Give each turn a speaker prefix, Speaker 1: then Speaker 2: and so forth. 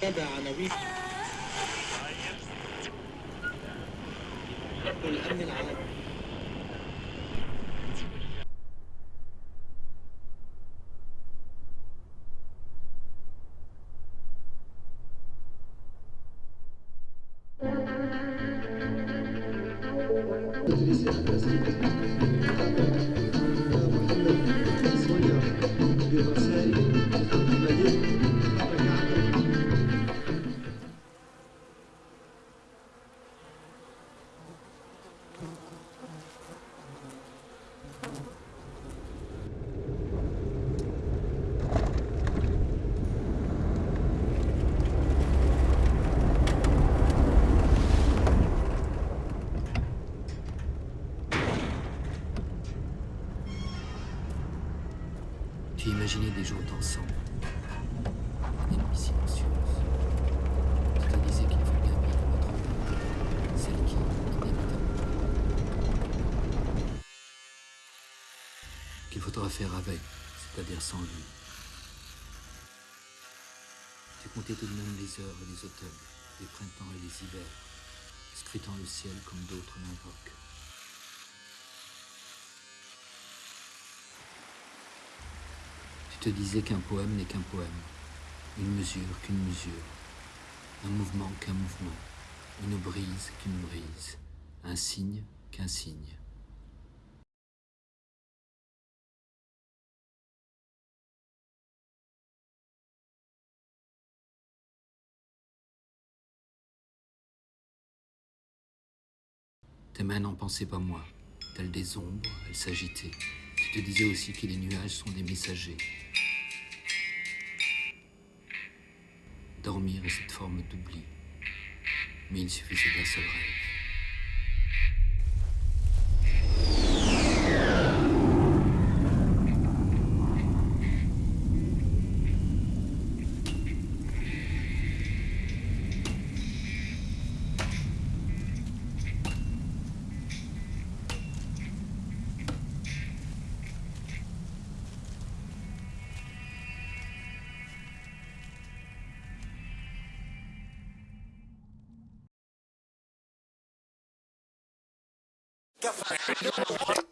Speaker 1: كذا عناوين والأمن العالمي
Speaker 2: Tu imaginais des jours d'ensemble, des nuits silencieuses. Tu te disais qu'il faut notre celle qui, qu'il faudra faire avec, c'est-à-dire sans lui. Tu comptais tout de même les heures et les automnes, les printemps et les hivers, scrutant le ciel comme d'autres l'invoquent. Te disais qu'un poème n'est qu'un poème, une mesure qu'une mesure, un mouvement qu'un mouvement, une brise qu'une brise, un signe qu'un signe. Tes mains n'en pensaient pas moins, telles des ombres, elles s'agitaient. Tu te disais aussi que les nuages sont des messagers. Dormir est cette forme d'oubli, mais il suffisait d'un seul rêve.
Speaker 3: Café.